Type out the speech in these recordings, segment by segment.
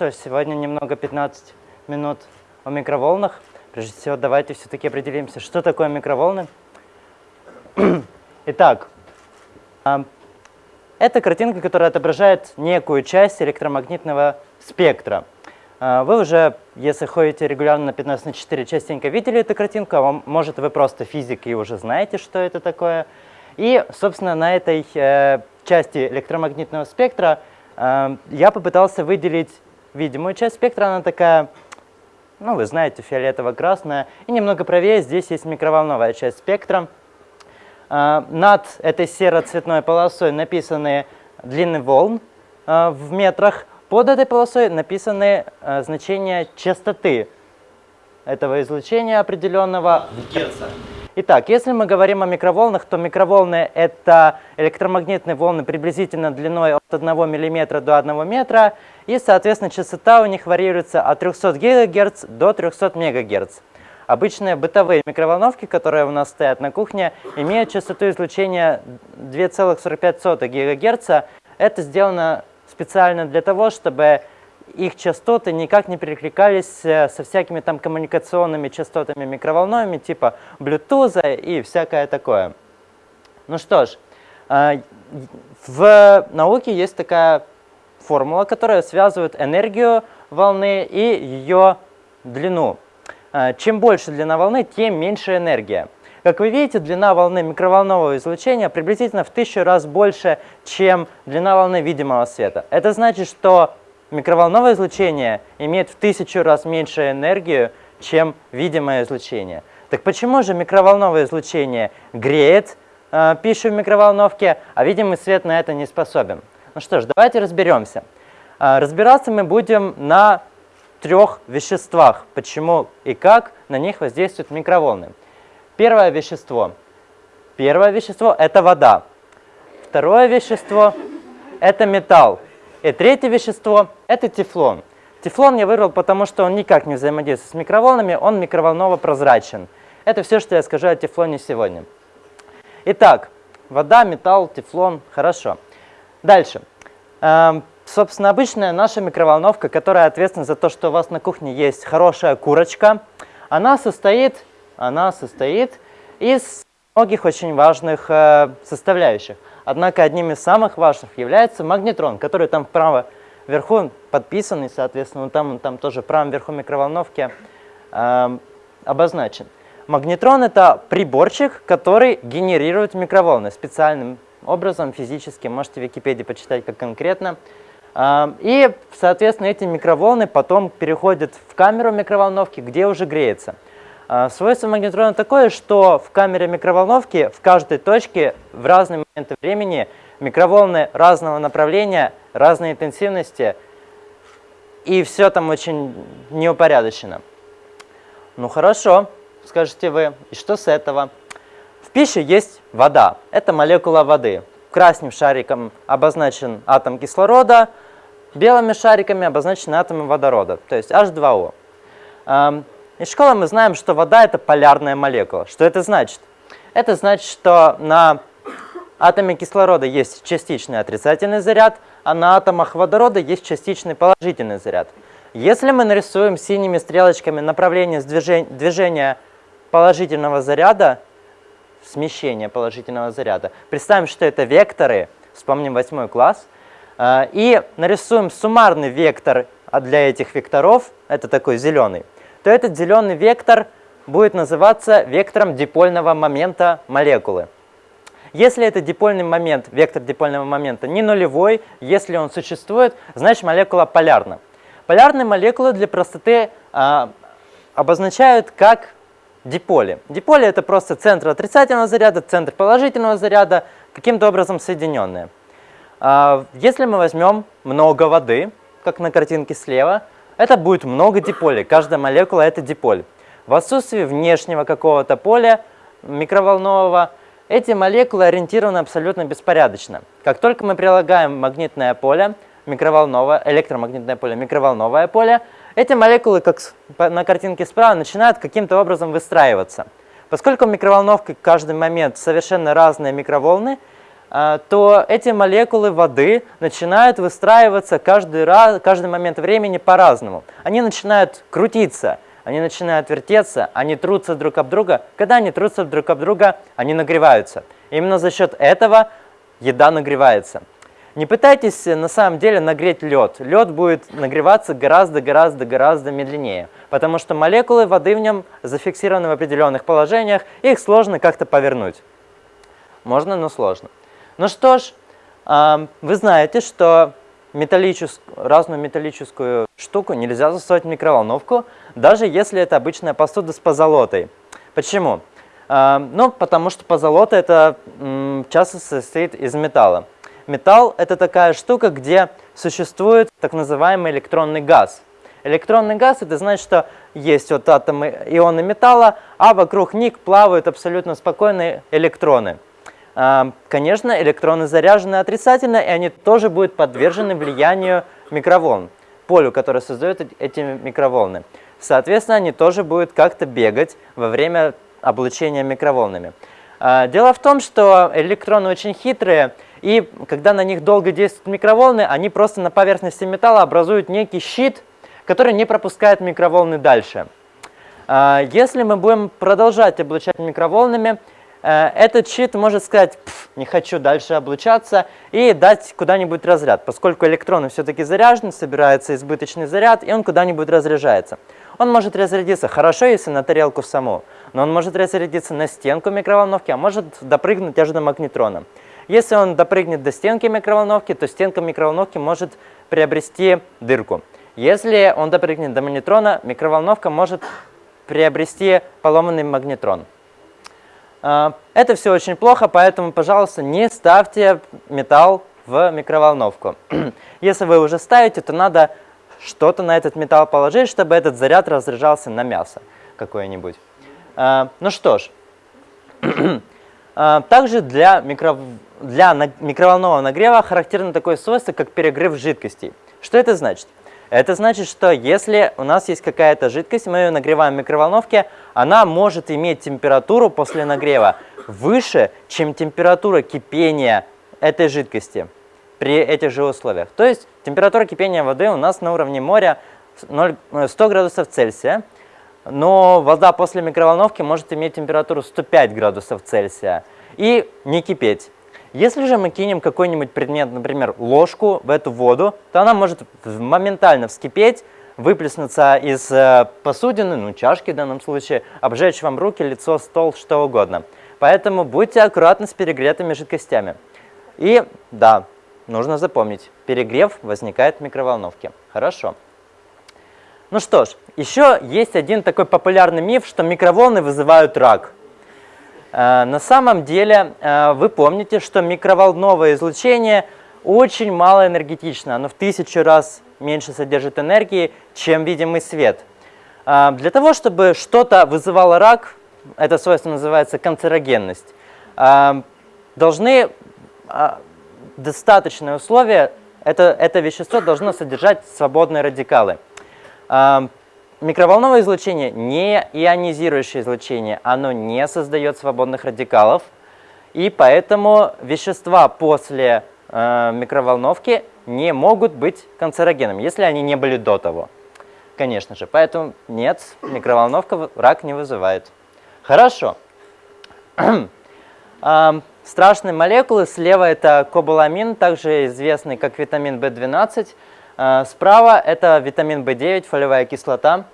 что, сегодня немного 15 минут о микроволнах. Прежде всего, давайте все-таки определимся, что такое микроволны. Итак, а, это картинка, которая отображает некую часть электромагнитного спектра. А, вы уже, если ходите регулярно на 15 на 4, частенько видели эту картинку, а может вы просто физик и уже знаете, что это такое. И, собственно, на этой э, части электромагнитного спектра э, я попытался выделить видимую часть спектра. Она такая, ну, вы знаете, фиолетово-красная. И немного правее здесь есть микроволновая часть спектра. Э, над этой серо-цветной полосой написаны длины волн э, в метрах. Под этой полосой написаны э, значения частоты этого излучения определенного в герцах. Итак, если мы говорим о микроволнах, то микроволны — это электромагнитные волны приблизительно длиной от 1 мм до 1 метра, и, соответственно, частота у них варьируется от 300 ГГц до 300 МГц. Обычные бытовые микроволновки, которые у нас стоят на кухне, имеют частоту излучения 2,45 ГГц. Это сделано специально для того, чтобы их частоты никак не перекликались э, со всякими там коммуникационными частотами микроволновыми, типа Bluetooth и всякое такое. Ну что ж, э, в науке есть такая формула, которая связывает энергию волны и ее длину. Э, чем больше длина волны, тем меньше энергия. Как вы видите, длина волны микроволнового излучения приблизительно в тысячу раз больше, чем длина волны видимого света. Это значит, что микроволновое излучение имеет в тысячу раз меньше энергию, чем видимое излучение. Так почему же микроволновое излучение греет э, пищу в микроволновке, а видимый свет на это не способен? Ну что ж, давайте разберемся. Э, разбираться мы будем на трех веществах, почему и как на них воздействуют микроволны. Первое вещество. Первое вещество – это вода. Второе вещество – это металл. И третье вещество – это тефлон. Тефлон я выбрал, потому что он никак не взаимодействует с микроволнами, он микроволново-прозрачен. Это все, что я скажу о тефлоне сегодня. Итак, вода, металл, тефлон – хорошо. Дальше. Эм, собственно, обычная наша микроволновка, которая ответственна за то, что у вас на кухне есть хорошая курочка, она состоит, она состоит из многих очень важных э, составляющих. Однако одним из самых важных является магнетрон, который там вправо вверху подписанный, соответственно, там, там тоже правом верху микроволновки э, обозначен. Магнетрон – это приборчик, который генерирует микроволны специальным образом, физически. Можете в Википедии почитать, как конкретно. Э, и, соответственно, эти микроволны потом переходят в камеру микроволновки, где уже греется. А, свойство магнетрона такое, что в камере микроволновки в каждой точке в разные моменты времени микроволны разного направления, разной интенсивности, и все там очень неупорядочено. Ну хорошо, скажете вы, и что с этого? В пище есть вода, это молекула воды. Красным шариком обозначен атом кислорода, белыми шариками обозначены атомы водорода, то есть H2O. Из школы мы знаем, что вода – это полярная молекула. Что это значит? Это значит, что на атоме кислорода есть частичный отрицательный заряд, а на атомах водорода есть частичный положительный заряд. Если мы нарисуем синими стрелочками направление движения положительного заряда, смещение положительного заряда, представим, что это векторы, вспомним восьмой класс, э, и нарисуем суммарный вектор для этих векторов, это такой зеленый, то этот зеленый вектор будет называться вектором дипольного момента молекулы. Если это дипольный момент, вектор дипольного момента не нулевой, если он существует, значит молекула полярна. Полярные молекулы для простоты а, обозначают как диполи. Диполи это просто центр отрицательного заряда, центр положительного заряда, каким-то образом соединенные. А, если мы возьмем много воды, как на картинке слева, это будет много диполей. Каждая молекула – это диполь. В отсутствии внешнего какого-то поля микроволнового эти молекулы ориентированы абсолютно беспорядочно. Как только мы прилагаем магнитное поле, микроволновое, электромагнитное поле, микроволновое поле, эти молекулы, как на картинке справа, начинают каким-то образом выстраиваться. Поскольку микроволновка в каждый момент совершенно разные микроволны, то эти молекулы воды начинают выстраиваться каждый, раз, каждый момент времени по-разному. Они начинают крутиться, они начинают вертеться, они трутся друг об друга. Когда они трутся друг об друга, они нагреваются. Именно за счет этого еда нагревается. Не пытайтесь на самом деле нагреть лед. Лед будет нагреваться гораздо-гораздо-гораздо медленнее, потому что молекулы воды в нем зафиксированы в определенных положениях, их сложно как-то повернуть. Можно, но сложно. Ну что ж, вы знаете, что металлическую, разную металлическую штуку нельзя засовывать в микроволновку, даже если это обычная посуда с позолотой. Почему? Ну, потому что позолота это часто состоит из металла. Металл – это такая штука, где существует так называемый электронный газ. Электронный газ – это значит, что есть вот атомы ионы металла, а вокруг них плавают абсолютно спокойные электроны. А, конечно, электроны заряжены отрицательно, и они тоже будут подвержены влиянию микроволн, полю, которое создает эти микроволны. Соответственно, они тоже будут как-то бегать во время облучения микроволнами. А, дело в том, что электроны очень хитрые, и когда на них долго действуют микроволны, они просто на поверхности металла образуют некий щит, который не пропускает микроволны дальше. А, если мы будем продолжать облучать микроволнами, этот щит может сказать, не хочу дальше облучаться, и дать куда-нибудь разряд, поскольку электроны все-таки заряжены, собирается избыточный заряд, и он куда-нибудь разряжается. Он может разрядиться хорошо, если на тарелку саму, но он может разрядиться на стенку микроволновки, а может допрыгнуть аж до магнетрона. Если он допрыгнет до стенки микроволновки, то стенка микроволновки может приобрести дырку. Если он допрыгнет до магнетрона, микроволновка может приобрести поломанный магнетрон. А, это все очень плохо, поэтому, пожалуйста, не ставьте металл в микроволновку. Если вы уже ставите, то надо что-то на этот металл положить, чтобы этот заряд разряжался на мясо какое-нибудь. А, ну что ж, а, также для микро для микроволнового нагрева характерно такое свойство, как перегрев жидкостей. Что это значит? Это значит, что если у нас есть какая-то жидкость, мы ее нагреваем в микроволновке, она может иметь температуру после нагрева выше, чем температура кипения этой жидкости при этих же условиях. То есть температура кипения воды у нас на уровне моря 0, 100 градусов Цельсия, но вода после микроволновки может иметь температуру 105 градусов Цельсия и не кипеть. Если же мы кинем какой-нибудь предмет, например, ложку в эту воду, то она может моментально вскипеть, выплеснуться из э, посудины, ну чашки в данном случае, обжечь вам руки, лицо, стол, что угодно. Поэтому будьте аккуратны с перегретыми жидкостями. И да, нужно запомнить, перегрев возникает в микроволновке. Хорошо. Ну что ж, еще есть один такой популярный миф, что микроволны вызывают рак. Э, на самом деле э, вы помните, что микроволновое излучение очень мало энергетично, оно в тысячу раз меньше содержит энергии, чем видимый свет. Э, для того, чтобы что-то вызывало рак, это свойство называется канцерогенность, должны достаточные условия, это, это вещество должно содержать свободные радикалы. Микроволновое излучение не ионизирующее излучение, оно не создает свободных радикалов, и поэтому вещества после э, микроволновки не могут быть канцерогенами, если они не были до того. Конечно же, поэтому нет, микроволновка рак не вызывает. Хорошо. Страшные молекулы. Слева это кобаламин, также известный как витамин В12. Э, справа это витамин В9, фолиевая кислота.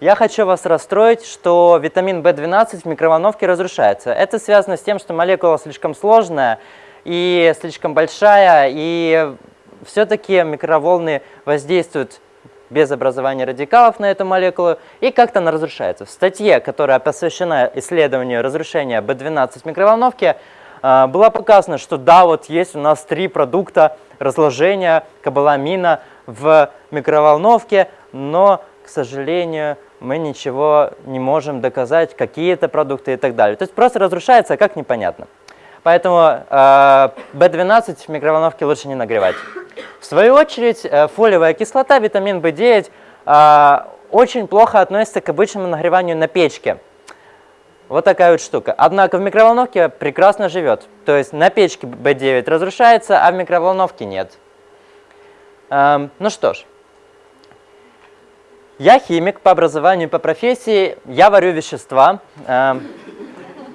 Я хочу вас расстроить, что витамин В12 в микроволновке разрушается. Это связано с тем, что молекула слишком сложная и слишком большая, и все-таки микроволны воздействуют без образования радикалов на эту молекулу, и как-то она разрушается. В статье, которая посвящена исследованию разрушения B12 в микроволновке, э, было показано, что да, вот есть у нас три продукта разложения кобаламина в микроволновке, но, к сожалению, мы ничего не можем доказать, какие это продукты и так далее. То есть просто разрушается, а как непонятно. Поэтому э, B12 в микроволновке лучше не нагревать. В свою очередь, э, фолиевая кислота, витамин B9 э, очень плохо относится к обычному нагреванию на печке. Вот такая вот штука. Однако в микроволновке прекрасно живет. То есть на печке B9 разрушается, а в микроволновке нет. Эм, ну что ж. Я химик по образованию, по профессии. Я варю вещества. Эм,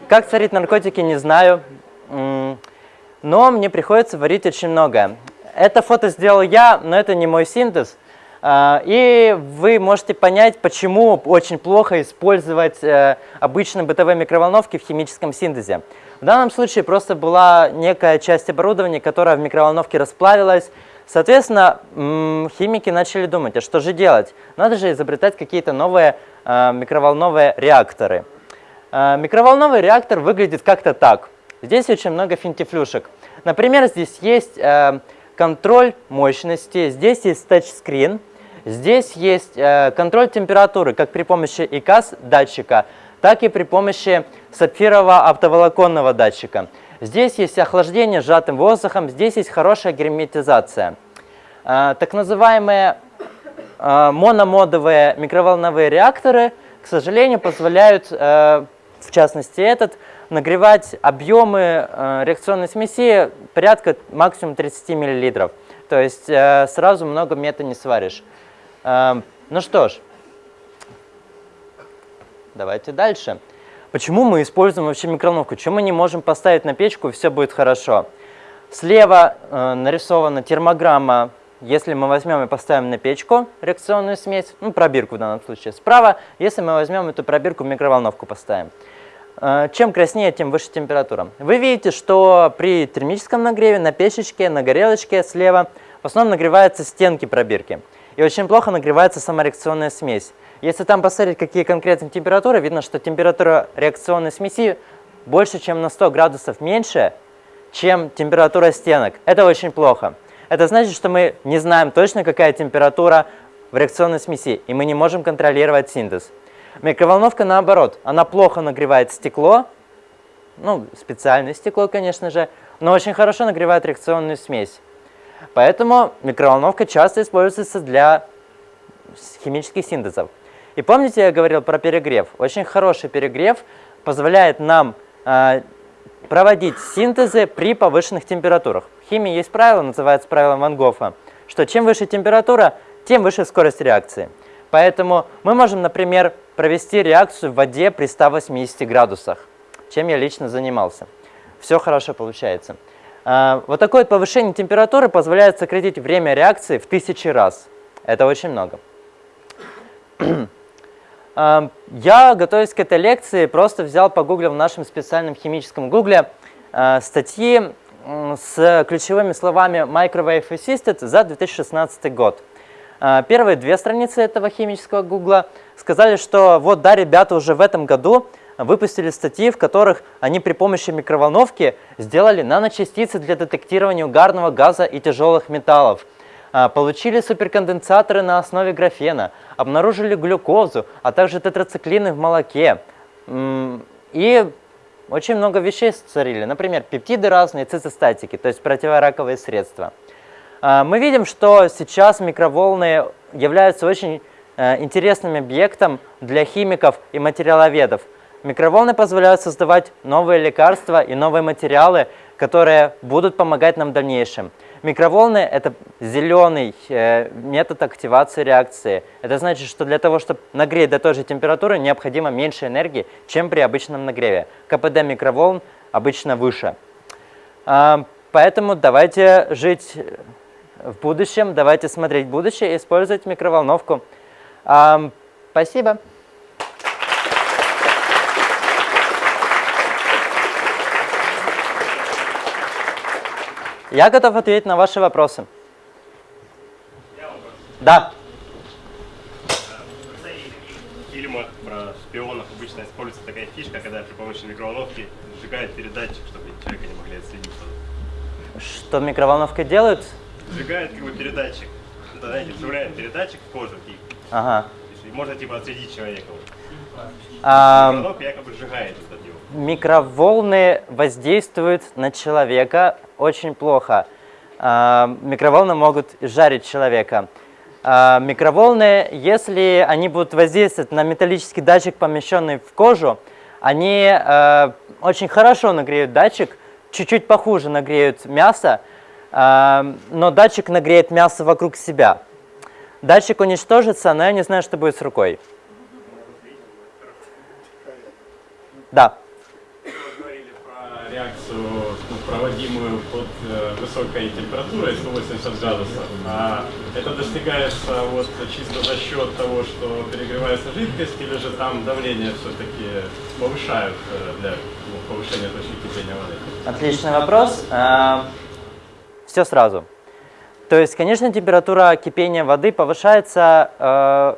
как царить наркотики, не знаю. Но мне приходится варить очень многое. Это фото сделал я, но это не мой синтез. А, и вы можете понять, почему очень плохо использовать э, обычные бытовые микроволновки в химическом синтезе. В данном случае просто была некая часть оборудования, которая в микроволновке расплавилась. Соответственно, химики начали думать, а что же делать? Надо же изобретать какие-то новые э, микроволновые реакторы. Э, микроволновый реактор выглядит как-то так. Здесь очень много финтифлюшек. Например, здесь есть контроль мощности, здесь есть тачскрин, здесь есть э, контроль температуры, как при помощи ИКАС датчика, так и при помощи сапфирового оптоволоконного датчика. Здесь есть охлаждение сжатым воздухом, здесь есть хорошая герметизация. Э, так называемые э, мономодовые микроволновые реакторы, к сожалению, позволяют, э, в частности этот, нагревать объемы э, реакционной смеси порядка максимум 30 мл. То есть э, сразу много мета не сваришь. Э, ну что ж, давайте дальше. Почему мы используем вообще микроволновку? Чем мы не можем поставить на печку и все будет хорошо? Слева э, нарисована термограмма, если мы возьмем и поставим на печку реакционную смесь, ну пробирку в данном случае. Справа, если мы возьмем эту пробирку в микроволновку поставим. Э, чем краснее, тем выше температура. Вы видите, что при термическом нагреве на печечке, на горелочке слева в основном нагреваются стенки пробирки. И очень плохо нагревается сама реакционная смесь. Если там посмотреть, какие конкретные температуры, видно, что температура реакционной смеси больше, чем на 100 градусов меньше, чем температура стенок. Это очень плохо. Это значит, что мы не знаем точно, какая температура в реакционной смеси, и мы не можем контролировать синтез. Микроволновка наоборот, она плохо нагревает стекло, ну, специальное стекло, конечно же, но очень хорошо нагревает реакционную смесь. Поэтому микроволновка часто используется для химических синтезов. И помните, я говорил про перегрев? Очень хороший перегрев позволяет нам э, проводить синтезы при повышенных температурах. В химии есть правило, называется правило Ван Гофа, что чем выше температура, тем выше скорость реакции. Поэтому мы можем, например, провести реакцию в воде при 180 градусах, чем я лично занимался. Все хорошо получается. А, вот такое повышение температуры позволяет сократить время реакции в тысячи раз. Это очень много. А, я, готовясь к этой лекции, просто взял, погуглил в нашем специальном химическом гугле а, статьи с ключевыми словами Microwave Assisted за 2016 год. А, первые две страницы этого химического гугла сказали, что вот да, ребята уже в этом году выпустили статьи, в которых они при помощи микроволновки сделали наночастицы для детектирования угарного газа и тяжелых металлов. А, получили суперконденсаторы на основе графена, обнаружили глюкозу, а также тетрациклины в молоке. И очень много вещей сотворили, например, пептиды разные, цитостатики, то есть противораковые средства. А, мы видим, что сейчас микроволны являются очень э, интересным объектом для химиков и материаловедов. Микроволны позволяют создавать новые лекарства и новые материалы, которые будут помогать нам в дальнейшем. Микроволны – это зеленый э, метод активации реакции. Это значит, что для того, чтобы нагреть до той же температуры, необходимо меньше энергии, чем при обычном нагреве. КПД микроволн обычно выше. А, поэтому давайте жить в будущем. Давайте смотреть будущее и использовать микроволновку. Спасибо. Я готов ответить на ваши вопросы. Да. В фильмах про шпионов обычно используется такая фишка, когда при помощи микроволновки сжигают передатчик, чтобы человека не могли отследить. Что микроволновка делают? Сжигает как бы передатчик. Это, знаете, вживляет передатчик в кожу и, ага. и можно типа отследить человека. А, Микроволновка якобы сжигает этот. Микроволны воздействуют на человека очень плохо. А, микроволны могут жарить человека. А, микроволны, если они будут воздействовать на металлический датчик, помещенный в кожу, Они э, очень хорошо нагреют датчик, чуть-чуть похуже нагреют мясо, но датчик нагреет мясо вокруг себя. Датчик уничтожится, но я не знаю, что будет с рукой. Да. Вы говорили про реакцию, ну, проводимую под э, высокой температурой 180 градусов. А это достигается вот чисто за счет того, что перегревается жидкость, или же там давление все-таки повышают э, для ну, повышения точки кипения воды? Отличный вопрос. Все сразу. То есть, конечно, температура кипения воды повышается, э,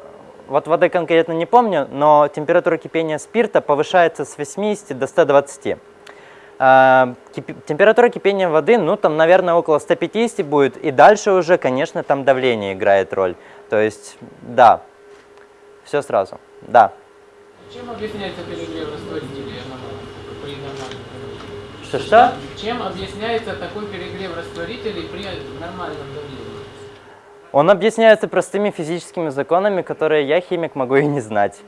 вот воды конкретно не помню, но температура кипения спирта повышается с 80 до 120. Кипи- Температура кипения воды, ну там, наверное, около 150 будет, и дальше уже, конечно, там давление играет роль. То есть, да, все сразу, да. Чем объясняется перегрев растворителей при нормальном давлении? Что-что? Чем объясняется такой перегрев растворителей при нормальном давлении? Он объясняется простыми физическими законами, которые я, химик, могу и не знать.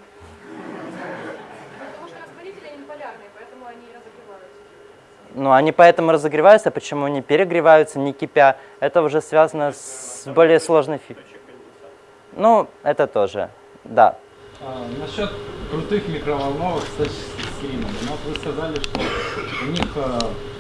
Потому что растворители они полярные, поэтому они и разогреваются. Ну, они поэтому разогреваются, почему они перегреваются, не кипя. Это уже связано с более сложной фи... Ну, это тоже, да. А, насчет крутых микроволновок с тачскрином. Ну, вот вы сказали, что у них э,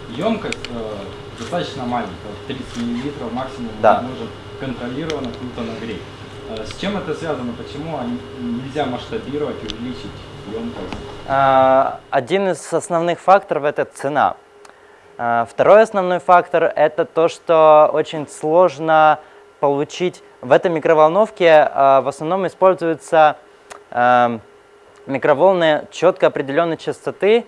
емкость э, достаточно маленькая, вот 30 мл максимум Да. может контролированно круто нагреть. Э, с чем это связано? Почему они, нельзя масштабировать, увеличить емкость? А, Один из основных факторов – это цена. А, Второй основной фактор – это то, что очень сложно получить… В этой микроволновке а, в основном используются а, микроволны четко определенной частоты,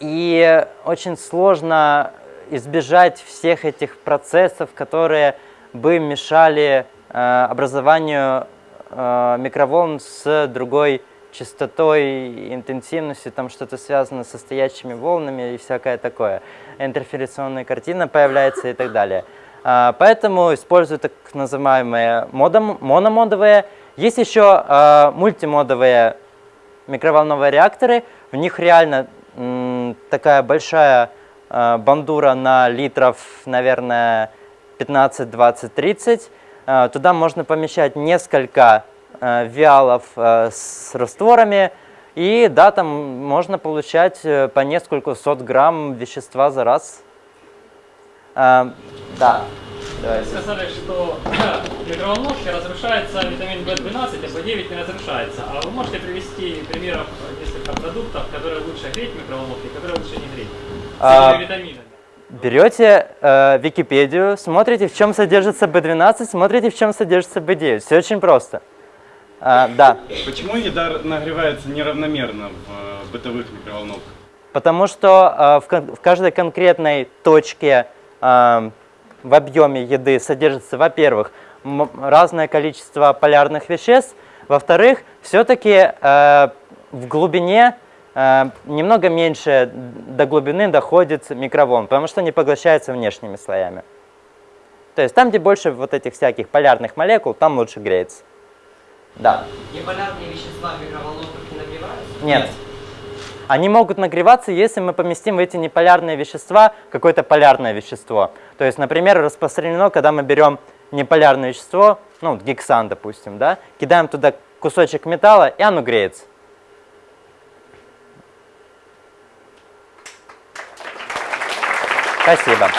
и очень сложно избежать всех этих процессов, которые бы мешали образованию микроволн с другой частотой, интенсивностью, там что-то связано со стоячими волнами и всякое такое. Интерферационная картина появляется и так далее. А, Поэтому использую так называемые модом- мономодовые. Есть еще а, мультимодовые микроволновые реакторы. В них реально такая большая а, бандура на литров, наверное, 15, 20, 30. А, Туда можно помещать несколько виалов а, с растворами. И да, там можно получать э, по несколько сот грамм вещества за раз. А, Да. Вы Давайте. сказали, что в микроволновке разрушается витамин В12, а В9 не разрушается. А вы можете привести примеров несколько продуктов, которые лучше греть в микроволновке, которые лучше не греть? С А, витаминами. Берете э, Википедию, смотрите, в чем содержится B12, смотрите, в чем содержится B9. Все очень просто. А, да, Почему еда нагревается неравномерно в э, бытовых микроволновках? потому что э, в, в каждой конкретной точке э, в объеме еды содержится, во-первых, разное количество полярных веществ, во-вторых, все-таки в глубине э, немного меньше до глубины доходит микроволн, потому что они поглощаются внешними слоями. То есть там, где больше вот этих всяких полярных молекул, там лучше греется. Да. Неполярные вещества в микроволновках не нагреваются? Нет. Они могут нагреваться, если мы поместим в эти неполярные вещества какое-то полярное вещество. То есть, например, распространено, когда мы берем неполярное вещество, ну, гексан, допустим, да, кидаем туда кусочек металла, и оно греется. Спасибо.